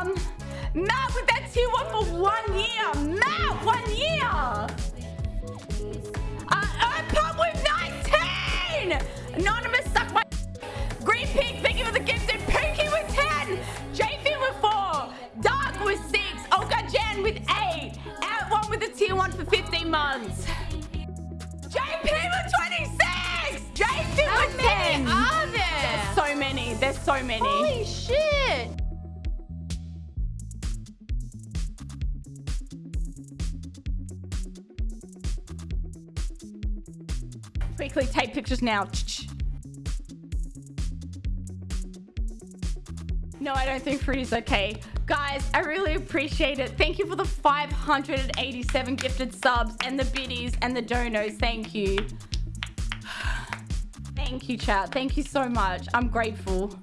Um, Matt with that tier one for one year. Matt, one year. Uh, Pump with 19. Anonymous, suck my. Green Pig, thank you for the gifted. Quickly take pictures now. No, I don't think fruit is okay. Guys, I really appreciate it. Thank you for the 587 gifted subs and the biddies and the donos. Thank you. Thank you, chat. Thank you so much. I'm grateful.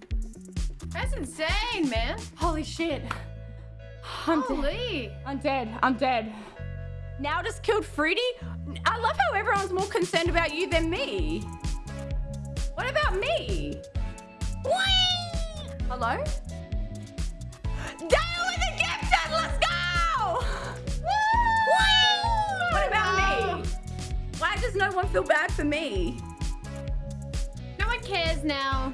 That's insane, man. Holy shit. I'm dead. Holy. I'm dead. I'm dead. Now just killed Fruity? I love how everyone's more concerned about you than me. What about me? Whee! Hello? Dale with the gifted! Let's go! Whee! What about me? Why does no one feel bad for me? No one cares now.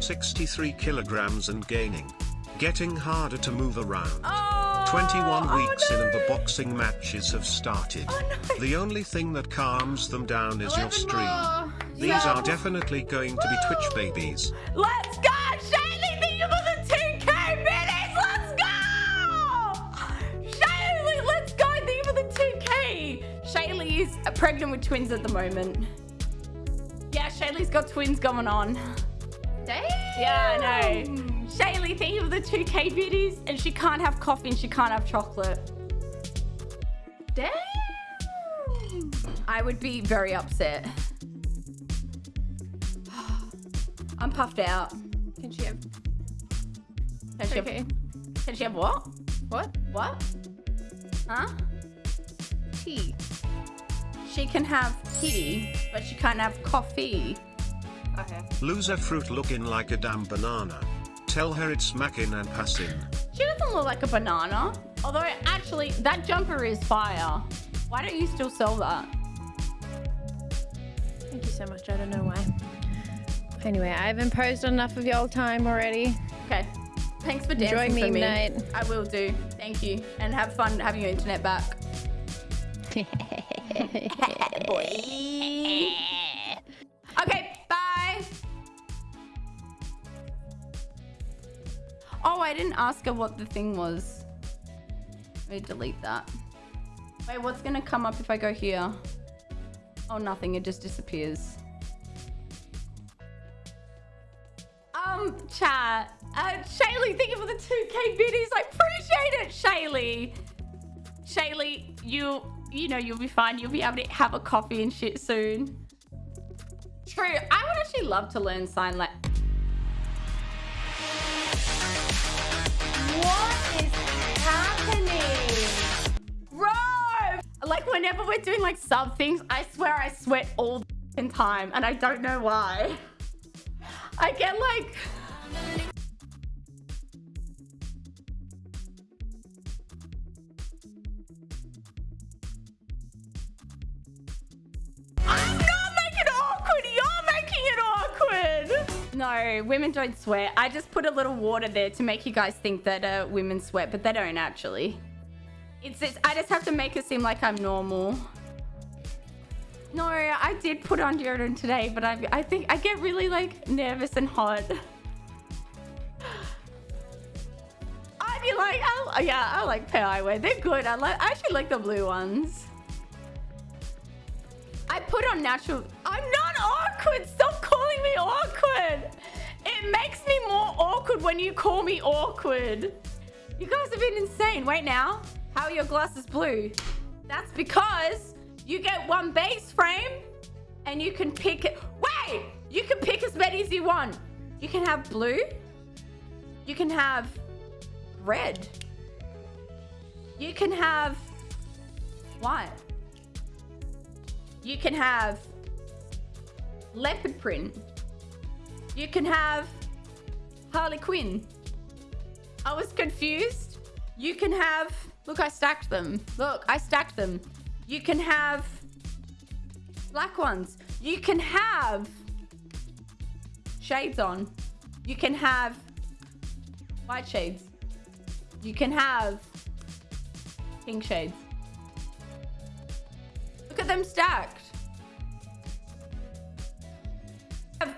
63 kilograms and gaining. Getting harder to move around. Oh, 21 oh weeks in and the boxing matches have started. Oh, no. The only thing that calms them down is your stream. more. These Yeah. are definitely going to be Twitch babies. Let's go! Shaylee, thank you for the 2K minutes! Let's go! Shaylee, let's go! Thank you for the 2K! Shaylee is pregnant with twins at the moment. Yeah, Shaylee's got twins going on. Damn. Yeah, I know. Shaylee, thank you for the 2K biddies. And she can't have coffee and she can't have chocolate. Damn. I would be very upset. I'm puffed out. Can she have? Can she, Okay. have, can she have what? What? What? Huh? Tea. She can have tea, but she can't have coffee. Okay. Loserfruit looking like a damn banana. Tell her it's smacking and passing. She doesn't look like a banana. Although, actually, that jumper is fire. Why don't you still sell that? Thank you so much. I don't know why. Anyway, I've imposed enough of y'all time already. Okay. Thanks for Enjoy dancing for meme me. night. I will do. Thank you. And have fun having your internet back. Boy. I didn't ask her what the thing was. Let me delete that. Wait, what's gonna come up if I go here? Oh, nothing. It just disappears. Um, chat. Uh, Shaylee, thank you for the 2K biddies. I appreciate it, Shaylee. Shaylee, you, you know, you'll be fine. You'll be able to have a coffee and shit soon. True. I would actually love to learn sign language. What is happening? Bro! Like, whenever we're doing, like, sub things, I swear I sweat all the time, and I don't know why. I get, like... No, women don't sweat. I just put a little water there to make you guys think that uh, women sweat, but they don't actually. It's I just have to make it seem like I'm normal. No, I did put on deodorant today, but I, I think I get really like nervous and hot. I'd be like, I, yeah, I like pair eyewear. They're good. I like, I actually like the blue ones. I put on natural. I'm not awkward. Stop calling me awkward. It makes me more awkward when you call me awkward. You guys have been insane. Wait now. How are your glasses blue? That's because you get one base frame and you can pick it. Wait! You can pick as many as you want. You can have blue. You can have red. You can have white. You can have leopard print. You can have Harley Quinn. I was confused. You can have... Look, I stacked them. Look, I stacked them. You can have black ones. You can have shades on. You can have white shades. You can have pink shades. Look at them stacked.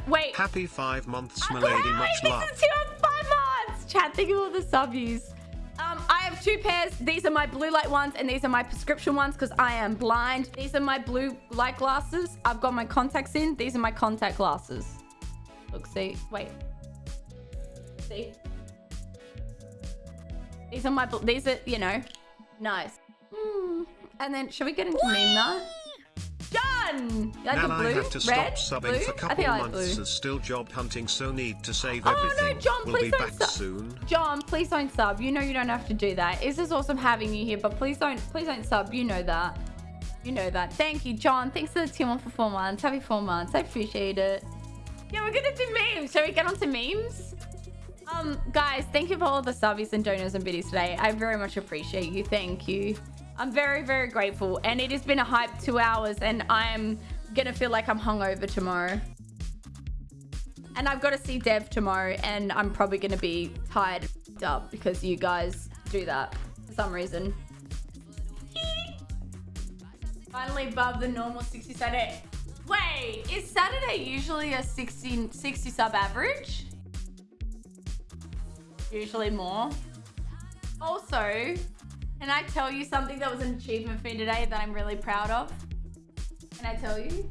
Wait. Happy five months, I'm milady. glad Much this love. is your five months. Chat, thank you for all the subbies. Um, I have two pairs. These are my blue light ones and these are my prescription ones because I am blind. These are my blue light glasses. I've got my contacts in. These are my contact glasses. Look, see. Wait. See? These are my, these are, you know, nice. Hmm. And then, should we get into meme now? Done! You like now the I blue? have to stop Red? subbing blue? for couple I like months blue. as still job hunting, so need to save Oh, no. John, we'll please be don't back soon. John, please don't sub. You know you don't have to do that. This is awesome having you here, but please don't, please don't sub. You know that. You know that. Thank you, John. Thanks for the team on for four months. Happy four months. I appreciate it. Yeah, we're gonna do memes. Shall we get on to memes? Um, guys, thank you for all the subbies and donors and biddies today. I very much appreciate you. Thank you. I'm very, very grateful. And it has been a hype two hours and I'm gonna feel like I'm hungover tomorrow. And I've got to see Dev tomorrow, and I'm probably going to be tired up because you guys do that for some reason. Finally above the normal 60 Saturday. Wait, is Saturday usually a 60, 60 sub average? Usually more. Also, can I tell you something that was an achievement for me today that I'm really proud of? Can I tell you?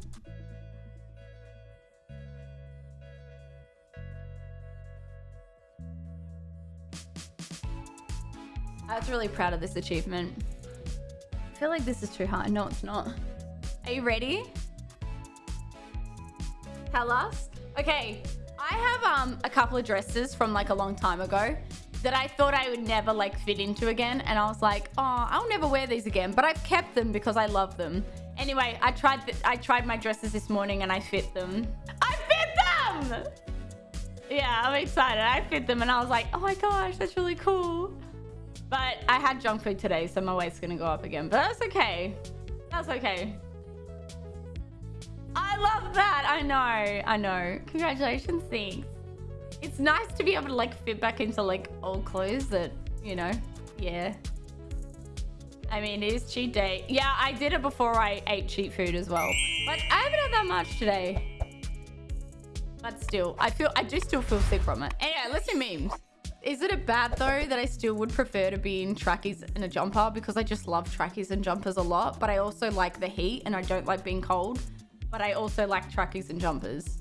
I was really proud of this achievement. I feel like this is too hard. No, it's not. Are you ready? Tell us. Okay, I have um a couple of dresses from like a long time ago that I thought I would never like fit into again, and I was like, oh, I'll never wear these again. But I've kept them because I love them. Anyway, I tried I tried my dresses this morning and I fit them. I fit them. Yeah, I'm excited. I fit them, and I was like, oh my gosh, that's really cool. But I had junk food today, so my weight's gonna go up again. But that's okay. That's okay. I love that. I know. I know. Congratulations. Thanks. It's nice to be able to like fit back into like old clothes that, you know, yeah. I mean, it is cheat day. Yeah, I did it before I ate cheat food as well. But I haven't had that much today. But still, I feel, I do still feel sick from it. Anyway, let's do memes. Is it a bad though that I still would prefer to be in trackies and a jumper because I just love trackies and jumpers a lot, but I also like the heat and I don't like being cold, but I also like trackies and jumpers.